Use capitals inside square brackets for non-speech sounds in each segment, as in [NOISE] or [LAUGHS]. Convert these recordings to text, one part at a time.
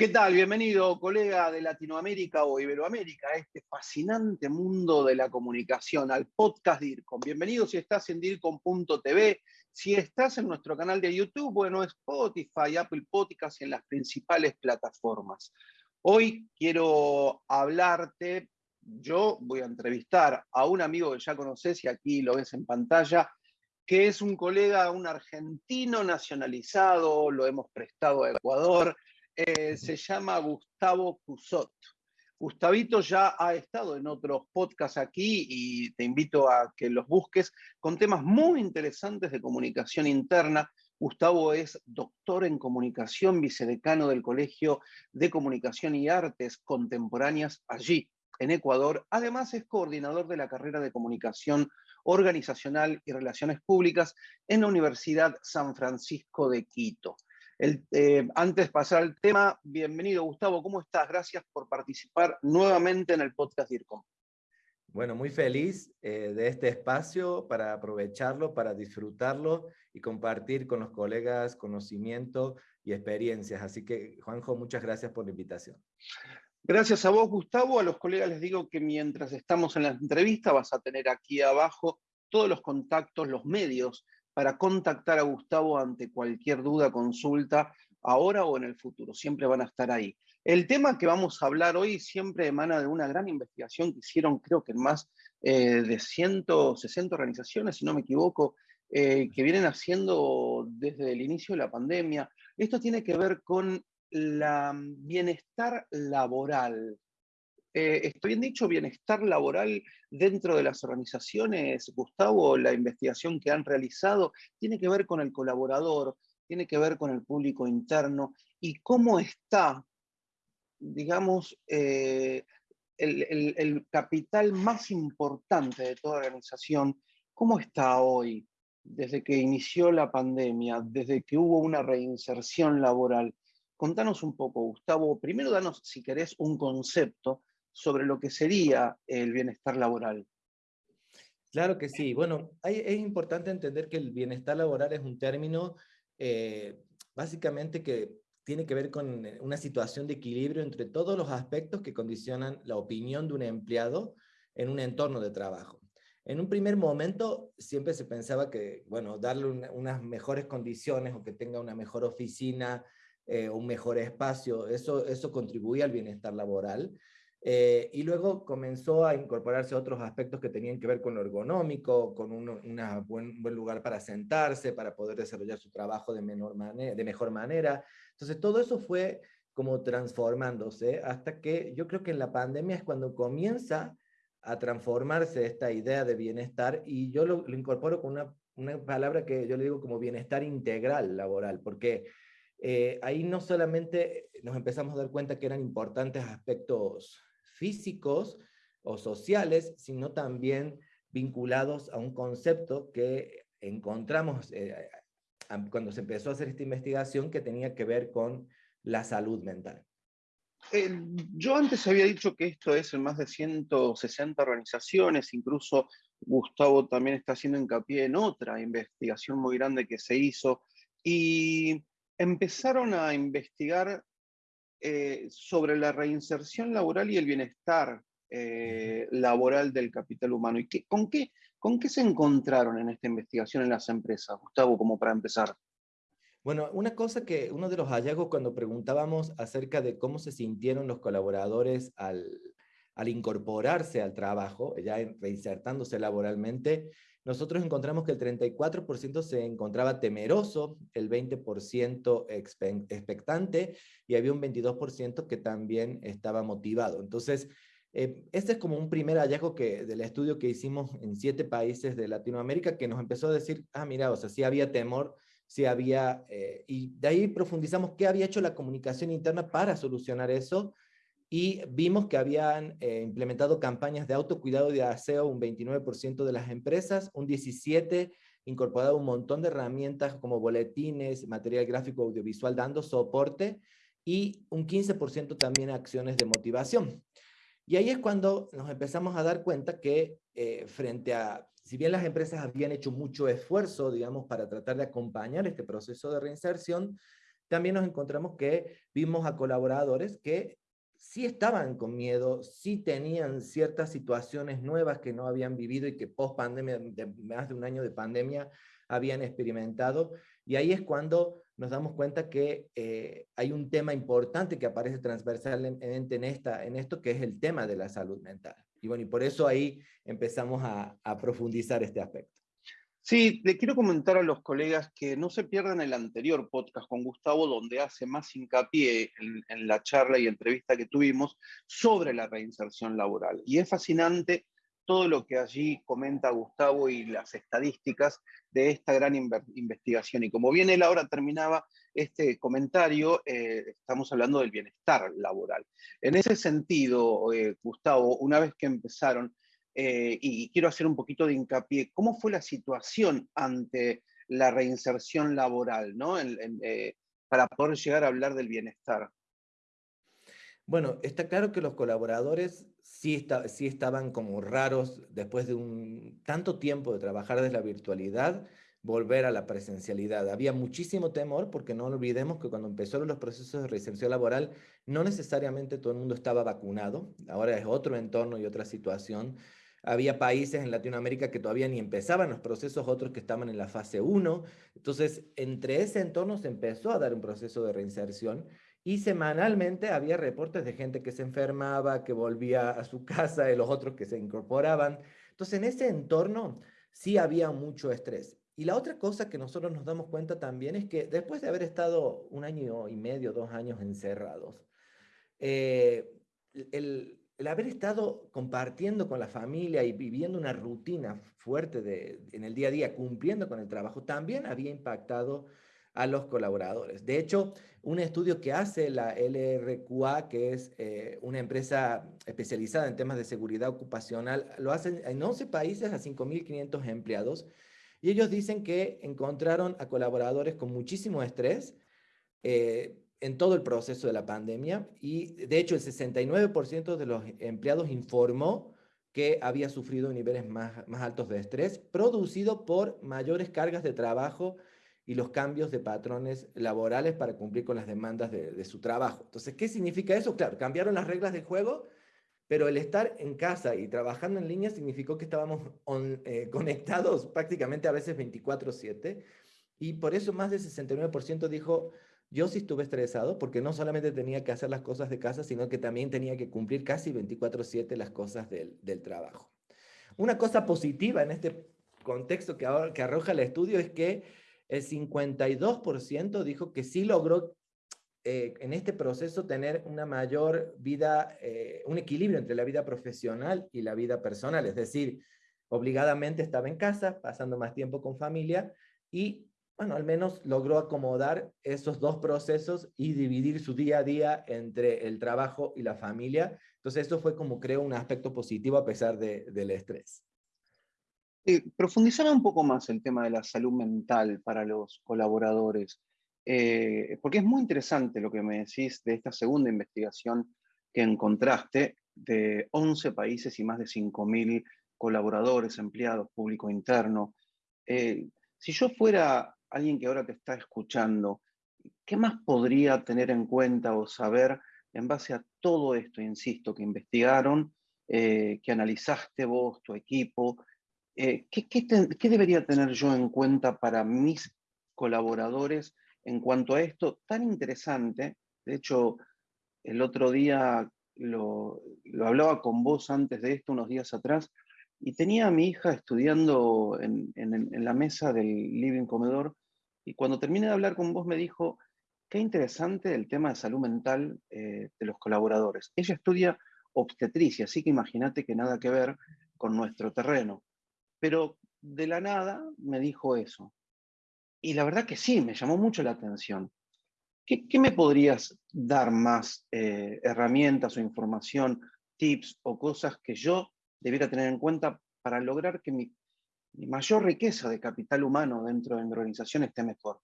¿Qué tal? Bienvenido, colega de Latinoamérica o Iberoamérica, a este fascinante mundo de la comunicación, al podcast DIRCOM. Bienvenido si estás en DIRCOM.tv, si estás en nuestro canal de YouTube, bueno, Spotify, Apple Podcasts y en las principales plataformas. Hoy quiero hablarte, yo voy a entrevistar a un amigo que ya conoces y aquí lo ves en pantalla, que es un colega, un argentino nacionalizado, lo hemos prestado a Ecuador, eh, se llama Gustavo Cusot. Gustavito ya ha estado en otros podcasts aquí y te invito a que los busques con temas muy interesantes de comunicación interna. Gustavo es doctor en comunicación, vicedecano del Colegio de Comunicación y Artes Contemporáneas allí, en Ecuador. Además es coordinador de la carrera de comunicación organizacional y relaciones públicas en la Universidad San Francisco de Quito. Eh, antes de pasar al tema, bienvenido Gustavo, ¿cómo estás? Gracias por participar nuevamente en el podcast DIRCOM. Bueno, muy feliz eh, de este espacio para aprovecharlo, para disfrutarlo y compartir con los colegas conocimiento y experiencias. Así que, Juanjo, muchas gracias por la invitación. Gracias a vos, Gustavo. A los colegas les digo que mientras estamos en la entrevista vas a tener aquí abajo todos los contactos, los medios para contactar a Gustavo ante cualquier duda, consulta, ahora o en el futuro. Siempre van a estar ahí. El tema que vamos a hablar hoy siempre emana de una gran investigación que hicieron, creo que en más eh, de 160 organizaciones, si no me equivoco, eh, que vienen haciendo desde el inicio de la pandemia. Esto tiene que ver con el bienestar laboral eh, ¿estoy bien dicho, bienestar laboral dentro de las organizaciones, Gustavo? La investigación que han realizado tiene que ver con el colaborador, tiene que ver con el público interno y cómo está, digamos, eh, el, el, capital más importante de toda organización, ¿cómo está hoy? Desde que inició la pandemia, desde que hubo una reinserción laboral. Contanos un poco, Gustavo. Primero, danos, si querés, un concepto sobre lo que sería el bienestar laboral. Claro que sí. Bueno, es importante entender que el bienestar laboral es un término eh, básicamente que tiene que ver con una situación de equilibrio entre todos los aspectos que condicionan la opinión de un empleado en un entorno de trabajo. En un primer momento siempre se pensaba que, bueno, darle unas mejores condiciones o que tenga una mejor oficina, eh, un mejor espacio, eso, eso contribuye al bienestar laboral. Eh, y luego comenzó a incorporarse otros aspectos que tenían que ver con lo ergonómico, con un una buen, buen, lugar para sentarse, para poder desarrollar su trabajo de, menor de mejor manera. Entonces todo eso fue como transformándose hasta que yo creo que en la pandemia es cuando comienza a transformarse esta idea de bienestar y yo lo, lo incorporo con una, una, palabra que yo le digo como bienestar integral laboral, porque eh, ahí no solamente nos empezamos a dar cuenta que eran importantes aspectos físicos o sociales, sino también vinculados a un concepto que encontramos eh, cuando se empezó a hacer esta investigación que tenía que ver con la salud mental. Yo antes había dicho que esto es en más de 160 organizaciones, incluso Gustavo también está haciendo hincapié en otra investigación muy grande que se hizo, y empezaron a investigar eh, sobre la reinserción laboral y el bienestar eh, laboral del capital humano. ¿Y qué, con, qué, con qué se encontraron en esta investigación en las empresas, Gustavo, como para empezar? Bueno, una cosa que uno de los hallazgos cuando preguntábamos acerca de cómo se sintieron los colaboradores al, al incorporarse al trabajo, ya reinsertándose laboralmente, nosotros encontramos que el 34% se encontraba temeroso, el 20% expectante y había un 22% que también estaba motivado. Entonces, eh, este es como un primer hallazgo que, del estudio que hicimos en siete países de Latinoamérica que nos empezó a decir, ah, mira, o sea, sí había temor, sí había, eh, y de ahí profundizamos qué había hecho la comunicación interna para solucionar eso, y vimos que habían eh, implementado campañas de autocuidado y de aseo un 29% de las empresas, un 17% incorporado un montón de herramientas como boletines, material gráfico audiovisual dando soporte y un 15% también acciones de motivación. Y ahí es cuando nos empezamos a dar cuenta que eh, frente a, si bien las empresas habían hecho mucho esfuerzo, digamos, para tratar de acompañar este proceso de reinserción, también nos encontramos que vimos a colaboradores que sí estaban con miedo, sí tenían ciertas situaciones nuevas que no habían vivido y que post pandemia, de más de un año de pandemia, habían experimentado. Y ahí es cuando nos damos cuenta que eh, hay un tema importante que aparece transversalmente en, esta, en esto, que es el tema de la salud mental. Y bueno, y por eso ahí empezamos a, a profundizar este aspecto. Sí, le quiero comentar a los colegas que no se pierdan el anterior podcast con Gustavo, donde hace más hincapié en, la charla y entrevista que tuvimos sobre la reinserción laboral. Y es fascinante todo lo que allí comenta Gustavo y las estadísticas de esta gran investigación. Y como bien él ahora terminaba este comentario, eh, estamos hablando del bienestar laboral. En ese sentido, eh, Gustavo, una vez que empezaron eh, y quiero hacer un poquito de hincapié, ¿cómo fue la situación ante la reinserción laboral, ¿no? Eh, para poder llegar a hablar del bienestar? Bueno, está claro que los colaboradores sí, sí estaban como raros después de un tanto tiempo de trabajar desde la virtualidad, volver a la presencialidad. Había muchísimo temor porque no olvidemos que cuando empezaron los procesos de reinserción laboral, no necesariamente todo el mundo estaba vacunado, ahora es otro entorno y otra situación. Había países en Latinoamérica que todavía ni empezaban los procesos, otros que estaban en la fase 1. Entonces, entre ese entorno se empezó a dar un proceso de reinserción y semanalmente había reportes de gente que se enfermaba, que volvía a su [LAUGHS] casa, de los otros que se incorporaban. Entonces, en ese entorno sí había mucho estrés. Y la otra cosa que nosotros nos damos cuenta también es que después de haber estado un año y medio, dos años encerrados, eh, el, el haber estado compartiendo con la familia y viviendo una rutina fuerte de, en el día a día, cumpliendo con el trabajo, también había impactado a los colaboradores. De hecho, un estudio que hace la LRQA, que es eh, una empresa especializada en temas de seguridad ocupacional, lo hacen en 11 países a 5.500 empleados, y ellos dicen que encontraron a colaboradores con muchísimo estrés, eh, en todo el proceso de la pandemia y de hecho el 69% de los empleados informó que había sufrido niveles más, más altos de estrés producido por mayores cargas de trabajo y los cambios de patrones laborales para cumplir con las demandas de, su trabajo. Entonces, ¿qué significa eso? Claro, cambiaron las reglas del juego, pero el estar en casa y trabajando en línea significó que estábamos eh, conectados prácticamente a veces 24/7 y por eso más del 69% dijo yo sí estuve estresado porque no solamente tenía que hacer las cosas de casa, sino que también tenía que cumplir casi 24/7 las cosas del, del, trabajo. Una cosa positiva en este contexto que, ahora, que arroja el estudio es que el 52% dijo que sí logró eh, en este proceso tener una mayor vida, eh, un equilibrio entre la vida profesional y la vida personal, es decir, obligadamente estaba en casa, pasando más tiempo con familia y bueno, al menos logró acomodar esos dos procesos y dividir su día a día entre el trabajo y la familia. Entonces, eso fue como creo un aspecto positivo a pesar del estrés. Eh, profundizame un poco más el tema de la salud mental para los colaboradores, eh, porque es muy interesante lo que me decís de esta segunda investigación que encontraste de 11 países y más de 5.000 colaboradores, empleados, público interno. Eh, si yo fuera alguien que ahora te está escuchando, ¿qué más podría tener en cuenta o saber en base a todo esto, insisto, que investigaron, eh, que analizaste vos, tu equipo? Eh, ¿qué, debería tener yo en cuenta para mis colaboradores en cuanto a esto tan interesante? De hecho, el otro día lo, lo hablaba con vos antes de esto, unos días atrás, y tenía a mi hija estudiando en, la mesa del living comedor, y cuando terminé de hablar con vos me dijo, qué interesante el tema de salud mental eh, de los colaboradores. Ella estudia obstetricia, así que imagínate que nada que ver con nuestro terreno. Pero de la nada me dijo eso. Y la verdad que sí, me llamó mucho la atención. ¿Qué, me podrías dar más eh, herramientas o información, tips o cosas que yo debiera tener en cuenta para lograr que mi, mayor riqueza de capital humano dentro de mi organización esté mejor?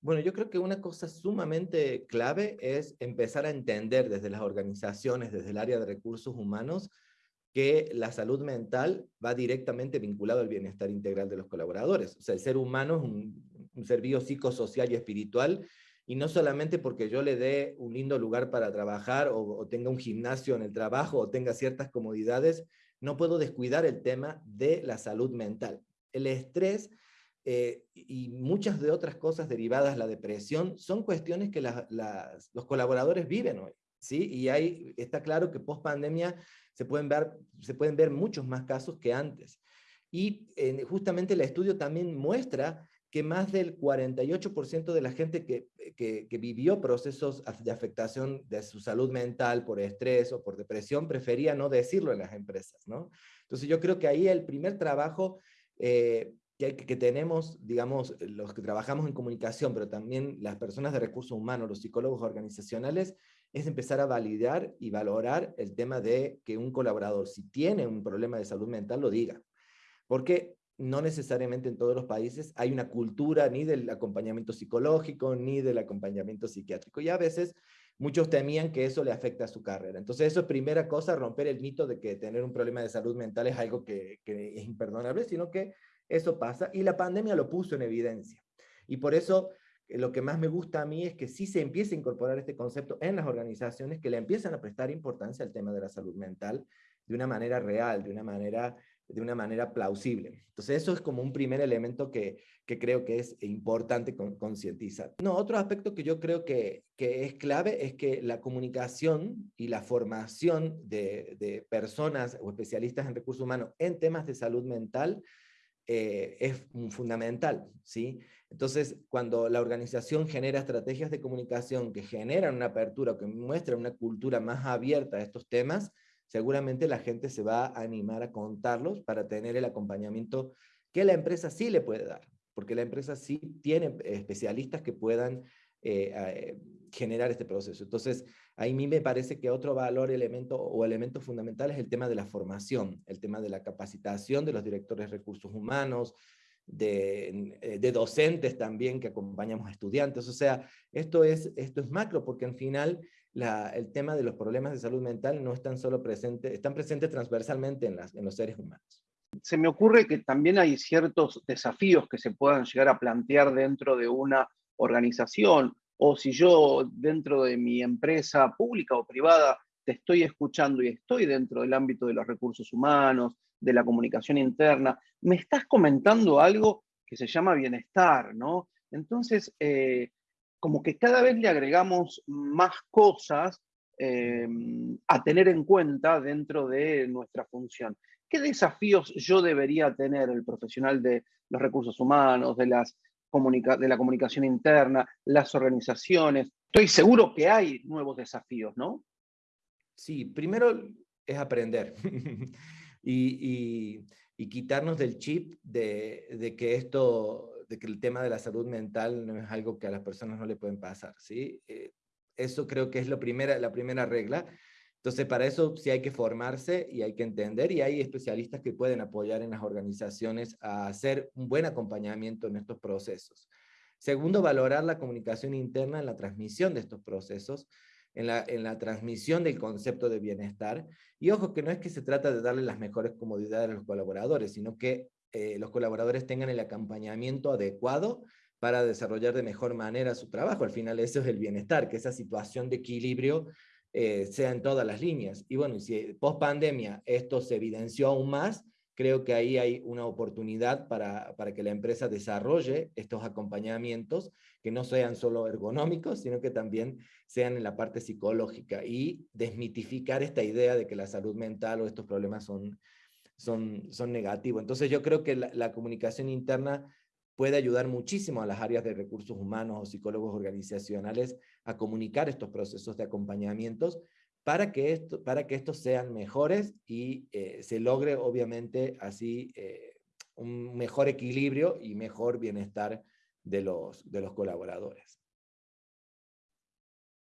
Bueno, yo creo que una cosa sumamente clave es empezar a entender desde las organizaciones, desde el área de recursos humanos, que la salud mental va directamente vinculado al bienestar integral de los colaboradores. O sea, el ser humano es un, un ser biopsicosocial y espiritual y no solamente porque yo le dé un lindo lugar para trabajar o, tenga un gimnasio en el trabajo o tenga ciertas comodidades, no puedo descuidar el tema de la salud mental. El estrés eh, y muchas de otras cosas derivadas, la depresión, son cuestiones que los colaboradores viven hoy. ¿sí? Y ahí está claro que post pandemia se pueden ver, muchos más casos que antes. Y eh, justamente el estudio también muestra que más del 48% de la gente que, que, vivió procesos de afectación de su salud mental por estrés o por depresión prefería no decirlo en las empresas, ¿no? Entonces yo creo que ahí el primer trabajo eh, que, que, tenemos, digamos, los que trabajamos en comunicación, pero también las personas de recursos humanos, los psicólogos organizacionales, es empezar a validar y valorar el tema de que un colaborador, si tiene un problema de salud mental, lo diga. Porque no necesariamente en todos los países hay una cultura ni del acompañamiento psicológico ni del acompañamiento psiquiátrico. Y a veces muchos temían que eso le afecta a su carrera. Entonces eso es primera cosa, romper el mito de que tener un problema de salud mental es algo que, es imperdonable, sino que eso pasa y la pandemia lo puso en evidencia. Y por eso eh, lo que más me gusta a mí es que sí se empiece a incorporar este concepto en las organizaciones, que le empiezan a prestar importancia al tema de la salud mental de una manera real, de una manera de una manera plausible. Entonces eso es como un primer elemento que, que creo que es importante concientizar. No, otro aspecto que yo creo que, que, es clave es que la comunicación y la formación de, de personas o especialistas en recursos humanos en temas de salud mental eh, es fundamental, ¿sí? Entonces, cuando la organización genera estrategias de comunicación que generan una apertura, que muestran una cultura más abierta a estos temas, seguramente la gente se va a animar a contarlos para tener el acompañamiento que la empresa sí le puede dar, porque la empresa sí tiene especialistas que puedan eh, eh, generar este proceso. Entonces, a mí me parece que otro valor, elemento o elemento fundamental es el tema de la formación, el tema de la capacitación de los directores de recursos humanos, de, eh, de, docentes también que acompañamos a estudiantes. O sea, esto es, esto es macro porque al final el tema de los problemas de salud mental no están solo presentes, están presentes transversalmente en, las, en los seres humanos. Se me ocurre que también hay ciertos desafíos que se puedan llegar a plantear dentro de una organización o si yo dentro de mi empresa pública o privada te estoy escuchando y estoy dentro del ámbito de los recursos humanos, de la comunicación interna, me estás comentando algo que se llama bienestar, ¿no? Entonces, eh, como que cada vez le agregamos más cosas eh, a tener en cuenta dentro de nuestra función. ¿Qué desafíos yo debería tener el profesional de los recursos humanos, de, las de la comunicación interna, las organizaciones? Estoy seguro que hay nuevos desafíos, ¿no? Sí, primero es aprender [LAUGHS] y, quitarnos del chip de, que esto de que el tema de la salud mental no es algo que a las personas no le pueden pasar, ¿sí? Eh, eso creo que es la primera regla. Entonces, para eso sí hay que formarse y hay que entender, y hay especialistas que pueden apoyar en las organizaciones a hacer un buen acompañamiento en estos procesos. Segundo, valorar la comunicación interna en la transmisión de estos procesos, en la, en la transmisión del concepto de bienestar. Y ojo, que no es que se trata de darle las mejores comodidades a los colaboradores, sino que eh, los colaboradores tengan el acompañamiento adecuado para desarrollar de mejor manera su trabajo. Al final eso es el bienestar, que esa situación de equilibrio eh, sea en todas las líneas. Y bueno, si post pandemia esto se evidenció aún más, creo que ahí hay una oportunidad para, para que la empresa desarrolle estos acompañamientos que no sean solo ergonómicos, sino que también sean en la parte psicológica y desmitificar esta idea de que la salud mental o estos problemas son son, son negativos. Entonces yo creo que la, comunicación interna puede ayudar muchísimo a las áreas de recursos humanos o psicólogos organizacionales a comunicar estos procesos de acompañamientos para que, esto, para que estos sean mejores y eh, se logre obviamente así eh, un mejor equilibrio y mejor bienestar de los, de los colaboradores.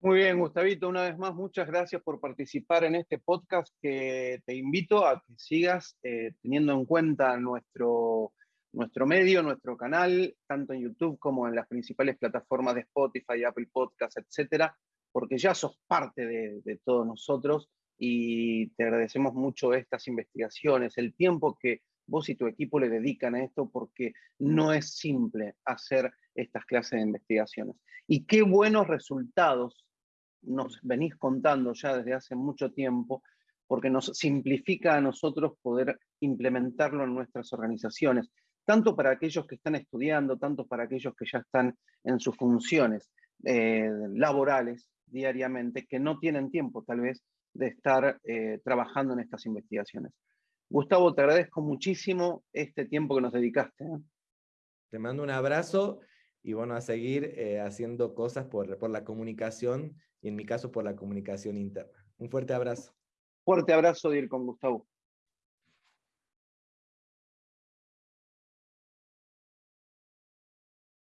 Muy bien, Gustavito, una vez más, muchas gracias por participar en este podcast que te invito a que sigas eh, teniendo en cuenta nuestro, nuestro medio, nuestro canal, tanto en YouTube como en las principales plataformas de Spotify, Apple Podcasts, etcétera, porque ya sos parte de, todos nosotros y te agradecemos mucho estas investigaciones, el tiempo que vos y tu equipo le dedican a esto, porque no es simple hacer estas clases de investigaciones. Y qué buenos resultados nos venís contando ya desde hace mucho tiempo, porque nos simplifica a nosotros poder implementarlo en nuestras organizaciones, tanto para aquellos que están estudiando, tanto para aquellos que ya están en sus funciones eh, laborales diariamente, que no tienen tiempo tal vez de estar eh, trabajando en estas investigaciones. Gustavo, te agradezco muchísimo este tiempo que nos dedicaste. ¿eh? Te mando un abrazo y bueno, a seguir haciendo cosas por, por la comunicación y en mi caso por la comunicación interna. Un fuerte abrazo. Fuerte abrazo de ir con Gustavo.